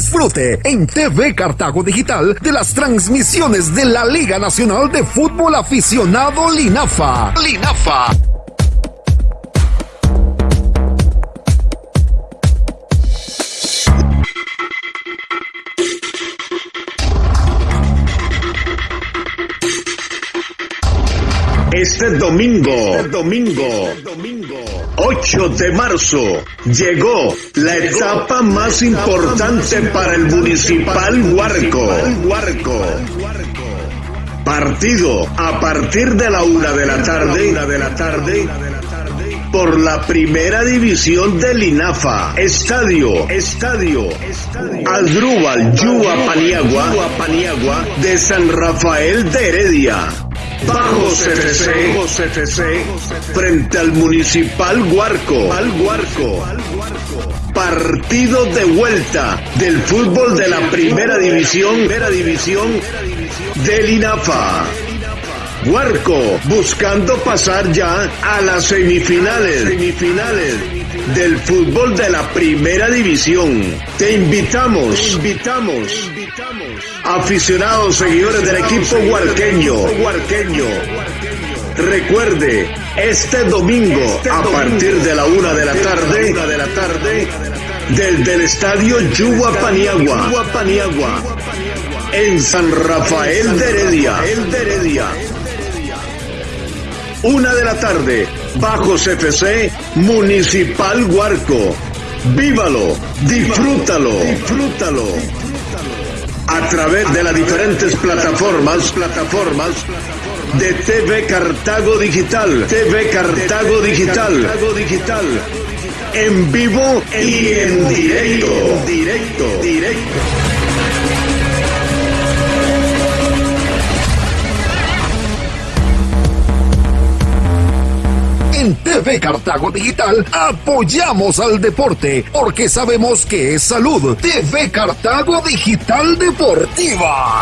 Disfrute en TV Cartago Digital de las transmisiones de la Liga Nacional de Fútbol Aficionado Linafa. Linafa. Este domingo, este domingo, domingo, 8 de marzo, llegó la etapa más importante para el municipal Huarco. Partido a partir de la una de la tarde, de la tarde, por la primera división del INAFA. Estadio, estadio, Aldrúbal, Paniagua, Paniagua, de San Rafael de Heredia. Bajo CFC, frente al Municipal Huarco, al Huarco. Partido de vuelta del fútbol de la primera división, primera división del INAFA. Huarco buscando pasar ya a las semifinales, semifinales del fútbol de la primera división. Te invitamos, invitamos, aficionados, seguidores del equipo huarqueño, huarqueño. Recuerde, este domingo, a partir de la una de la tarde, de la tarde, del, del estadio Yuwa Paniagua, en San Rafael el de Heredia. Una de la tarde, bajo CFC Municipal Huarco. Vívalo, disfrútalo, disfrútalo. A través de las diferentes plataformas, plataformas de TV Cartago Digital, TV Cartago Digital, Digital. En vivo y en directo, directo, directo. En TV Cartago Digital apoyamos al deporte porque sabemos que es salud. TV Cartago Digital Deportiva.